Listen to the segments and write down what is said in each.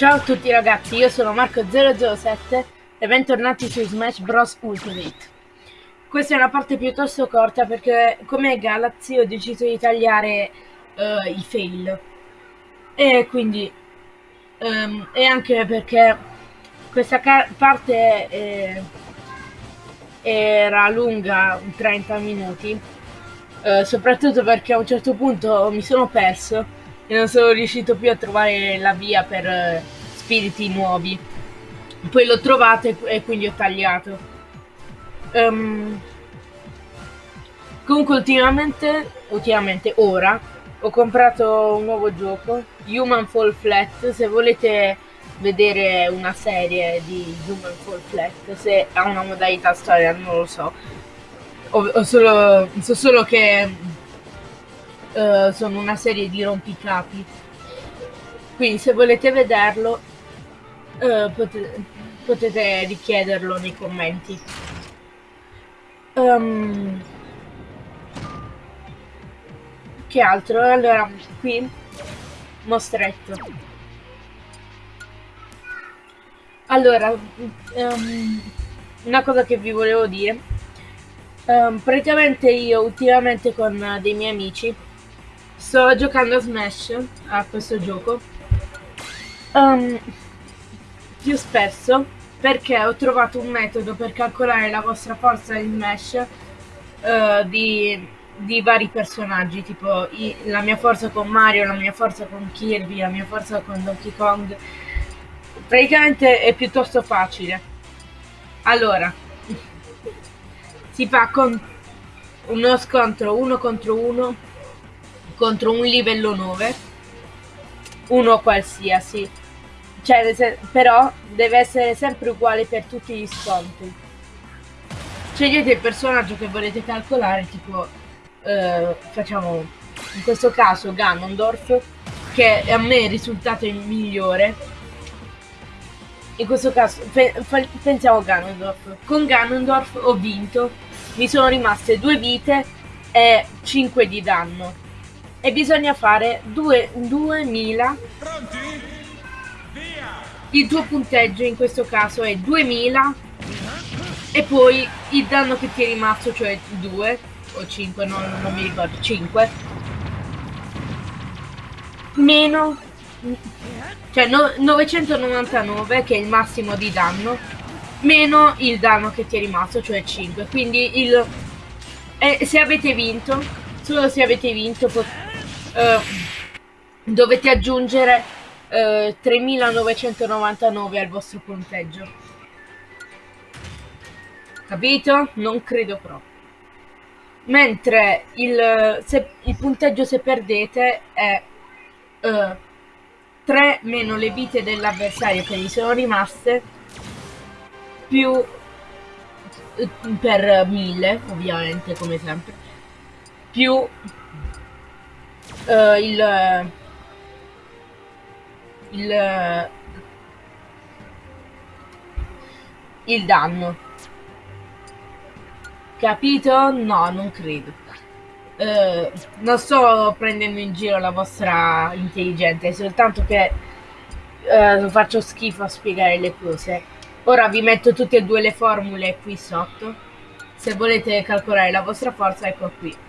Ciao a tutti ragazzi, io sono Marco007 e bentornati su Smash Bros Ultimate. Questa è una parte piuttosto corta perché come Galaxy ho deciso di tagliare uh, i fail. E quindi... Um, e anche perché questa parte è, era lunga 30 minuti. Uh, soprattutto perché a un certo punto mi sono perso e non sono riuscito più a trovare la via per uh, spiriti nuovi. Poi l'ho trovato e, e, quindi ho tagliato. Um, comunque ultimamente, ultimamente ora, ho comprato un nuovo gioco, Human Fall Flat, se volete vedere una serie di Human Fall Flat, se ha una modalità storia non lo so. Ho, ho solo, so solo che uh, sono una serie di rompicapi. Quindi se volete vederlo uh, potete, potete, richiederlo nei commenti. Um, che altro? Allora, qui mostretto. Allora, um, una cosa che vi volevo dire. Um, praticamente io ultimamente con dei miei amici Sto giocando a Smash, a questo gioco, um, più spesso perché ho trovato un metodo per calcolare la vostra forza in Smash uh, di, di, vari personaggi, tipo i, la mia forza con Mario, la mia forza con Kirby, la mia forza con Donkey Kong. Praticamente è piuttosto facile. Allora, si fa con uno scontro uno contro uno contro un livello 9 uno qualsiasi. Cioè, però deve essere sempre uguale per tutti gli scontri scegliete il personaggio che volete calcolare tipo eh, facciamo in questo caso Ganondorf che a me è risultato il migliore. In questo caso pe pensiamo Ganondorf. Con Ganondorf ho vinto. Mi sono rimaste due vite e 5 di danno e bisogna fare 2000 Pronti? Via! il tuo punteggio in questo caso è 2000 e poi il danno che ti è rimasto cioè 2 o 5 no, non mi ricordo 5 meno cioè no, 999 che è il massimo di danno meno il danno che ti è rimasto cioè 5 quindi il eh, se avete vinto solo se avete vinto uh, dovete aggiungere uh, 3999 al vostro punteggio. Capito? Non credo proprio. Mentre il, se, il punteggio se perdete è eh, 3 meno le vite dell'avversario che gli sono rimaste più per 1000 ovviamente come sempre più uh, il il il danno. Capito? no non credo. Uh, non sto prendendo in giro la vostra intelligenza è soltanto che uh, faccio schifo a spiegare le cose. Ora vi metto tutte e due le formule qui sotto. Se volete calcolare la vostra forza ecco qui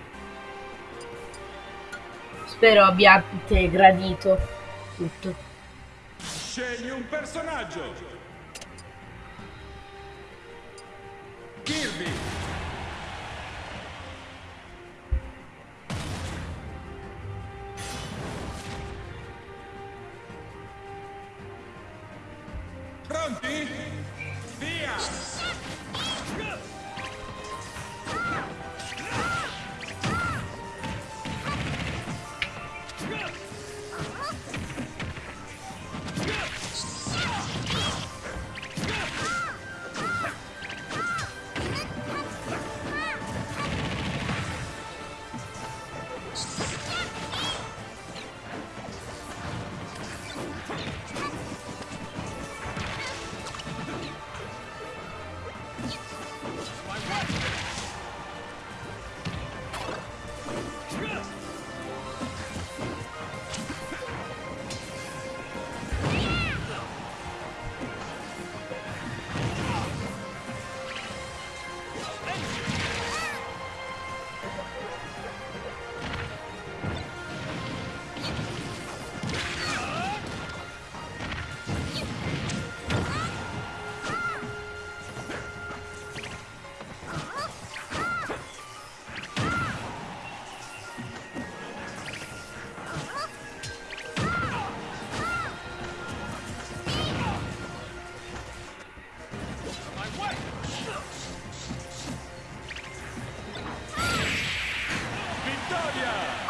Spero abbiate gradito tutto. Scegli un personaggio. Kirby.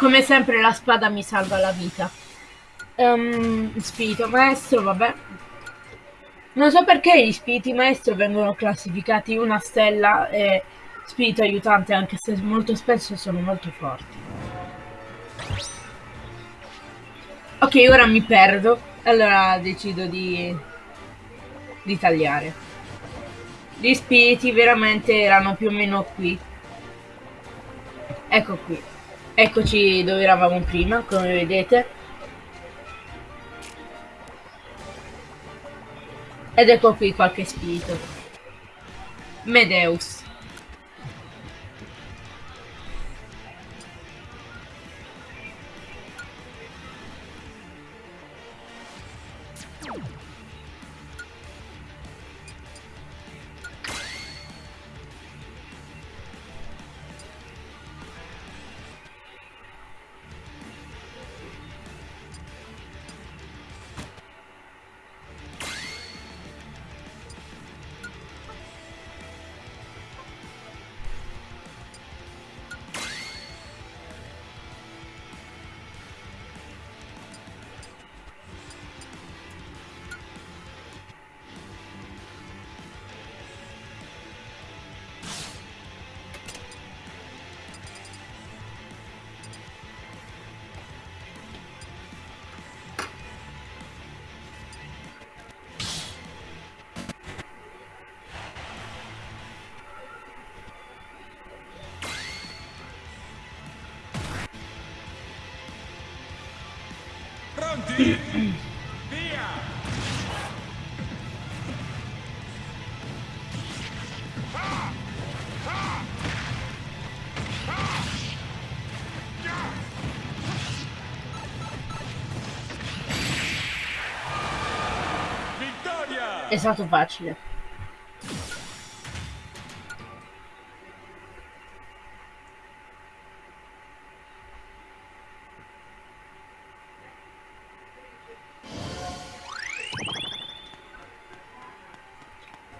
Come sempre la spada mi salva la vita. Um, spirito maestro, vabbè. Non so perché gli spiriti maestro vengono classificati una stella e spirito aiutante, anche se molto spesso sono molto forti. Ok, ora mi perdo. Allora decido di, di tagliare. Gli spiriti veramente erano più o meno qui. Ecco qui. Eccoci dove eravamo prima, come vedete. Ed ecco qui qualche spirito. Medeus. Pronti? Via! Vittoria! È stato facile.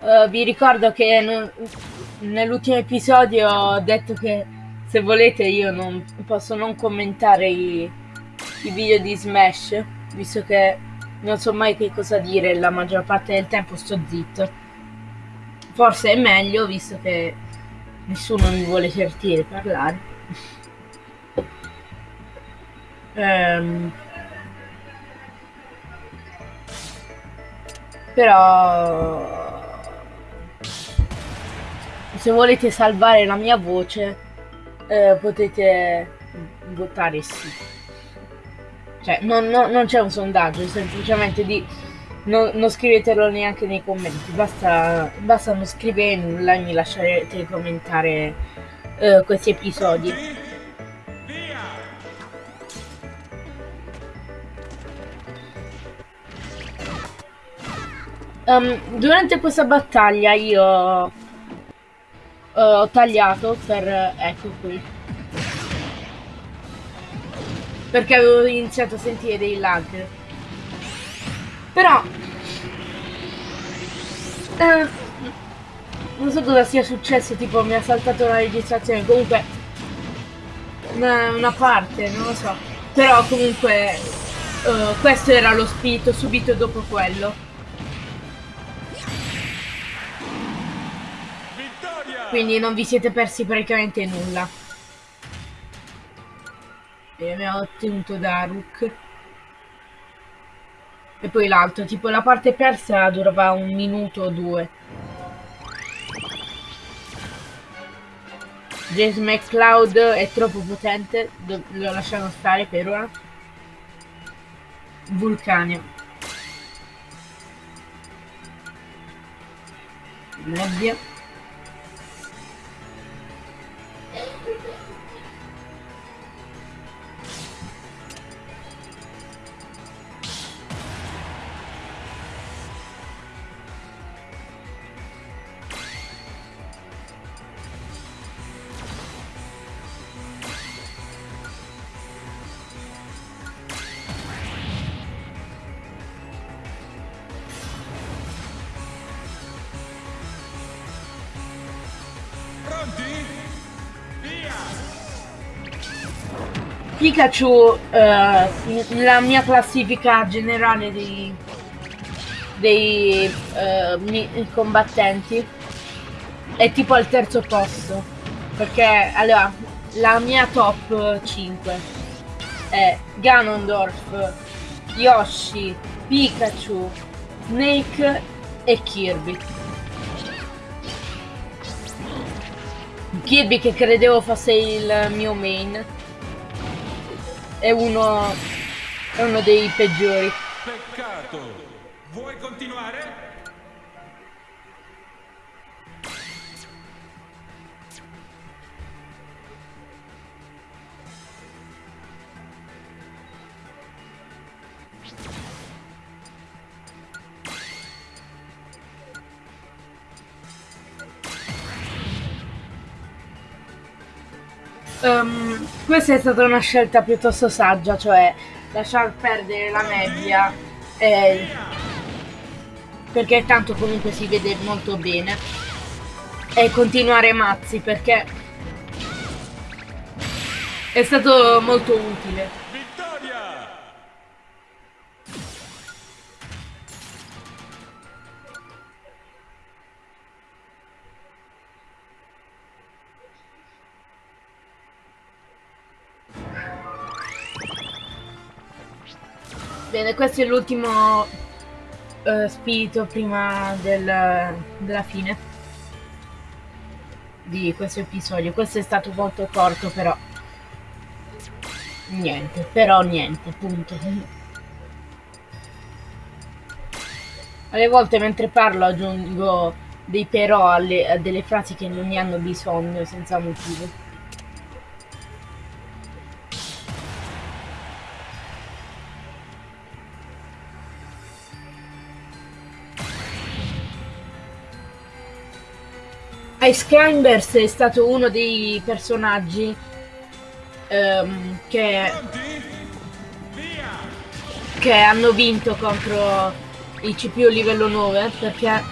Uh, vi ricordo che nell'ultimo episodio ho detto che se volete io non posso non commentare i, i video di Smash, visto che non so mai che cosa dire, la maggior parte del tempo sto zitto. Forse è meglio, visto che nessuno mi vuole sentire parlare. Ehm, però se volete salvare la mia voce eh, potete votare sì. Cioè, non, non- non c'è un sondaggio, semplicemente di... Non, non scrivetelo neanche nei commenti, basta, basta non scrivere nulla e mi lasciate commentare eh, questi episodi. Um, durante questa battaglia io eh, ho tagliato per... ecco qui. Perché avevo iniziato a sentire dei lag. Però... eh, non so cosa sia successo, tipo mi ha saltato la registrazione, comunque... Una, una parte, non lo so. Però comunque... eh, questo era lo spirito subito dopo quello. Quindi non vi siete persi praticamente nulla. E abbiamo ottenuto Daruk. E poi l'altro, tipo la parte persa durava un minuto o due. James McCloud è troppo potente, lo lasciamo stare per ora. Vulcania. Nebbia. Pikachu, eh, la mia classifica generale dei, dei eh, combattenti è tipo al terzo posto. Perché allora la mia top 5 è Ganondorf, Yoshi, Pikachu, Snake e Kirby. Kirby che credevo fosse il mio main è uno è uno dei peggiori. Peccato. Vuoi continuare? Ehm, questa è stata una scelta piuttosto saggia, cioè lasciar perdere la nebbia eh, perché tanto comunque si vede molto bene e continuare mazzi perché è stato molto utile. Bene, questo è l'ultimo eh, spirito prima del- della fine di questo episodio. Questo è stato molto corto, però niente, però niente, punto. Alle volte mentre parlo aggiungo dei però alle- a delle frasi che non ne hanno bisogno senza motivo. Ice Climbers è stato uno dei personaggi ehm, che, che hanno vinto contro i CPU livello 9 perché,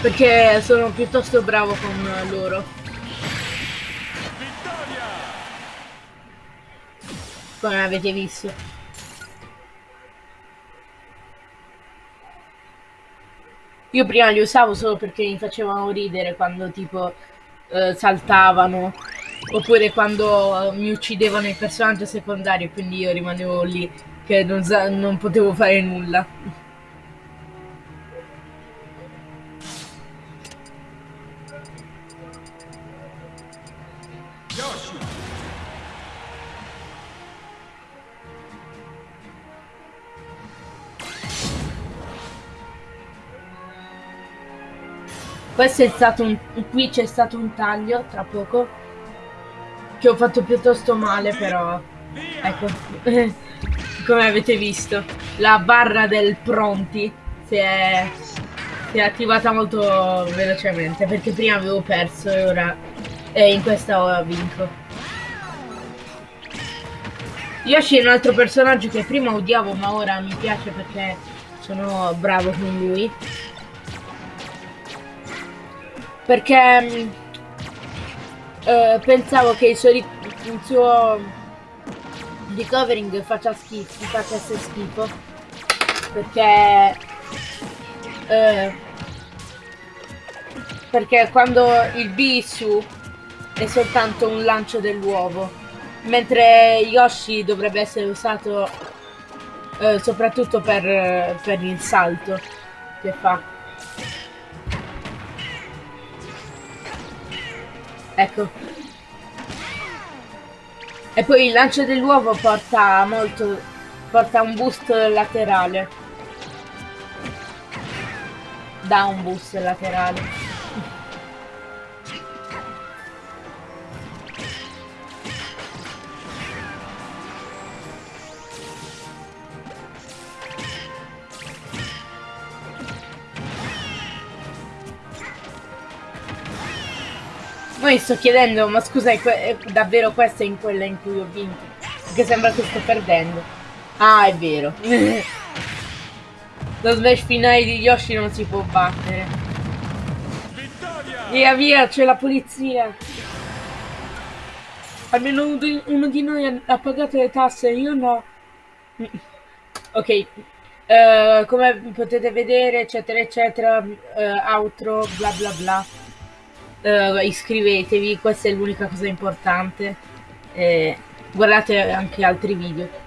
perché sono piuttosto bravo con loro. Come avete visto. Io prima li usavo solo perché mi facevano ridere quando tipo eh, saltavano oppure quando eh, mi uccidevano il personaggio secondario quindi io rimanevo lì che non, non potevo fare nulla. Questo è stato un... qui c'è stato un taglio tra poco che ho fatto piuttosto male però! Ecco, come avete visto, la barra del pronti si è, si è attivata molto velocemente perché prima avevo perso e ora e in questa ho vinto. Yoshi è un altro personaggio che prima odiavo ma ora mi piace perché sono bravo con lui. Perché mh, eh, pensavo che il suo, il suo recovering faccia schifo, facesse schifo. Perché eh, perché quando il B su è soltanto un lancio dell'uovo mentre Yoshi dovrebbe essere usato eh, soprattutto per, per il salto che fa ecco E poi il lancio dell'uovo porta molto. porta un boost laterale. Dà un boost laterale. poi sto chiedendo, ma scusa, è, è davvero questa è in quella in cui ho vinto? Perché sembra che sto perdendo. Ah, è vero. Lo smash finale di Yoshi non si può battere. Vittoria! Via, via, c'è la polizia. Almeno uno di, uno di, noi ha pagato le tasse, io no. Mm. Ok, uh, come potete vedere, eccetera, eccetera, uh, outro, bla bla bla uh, iscrivetevi, questa è l'unica cosa importante. Eh, guardate anche altri video.